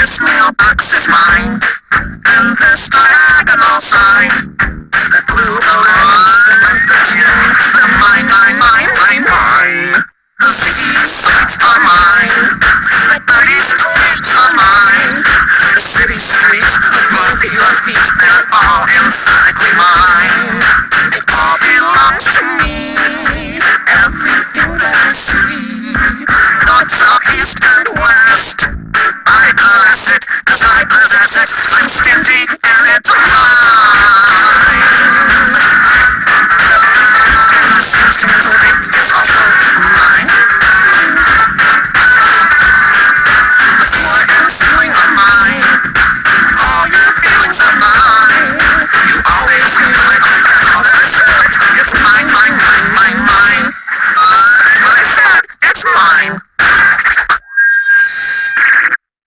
This mailbox is mine, and this diagonal sign. The blue balloon, and the June, the mine, mine, mine, mine, mine. The city sights are mine, the birdies' tweets are mine. The city streets, above your feet, they're all emphatically mine. It all belongs to me, everything that I see. North, south, east, and west. Cause I possess it. I'm skimpy and it's It's mine.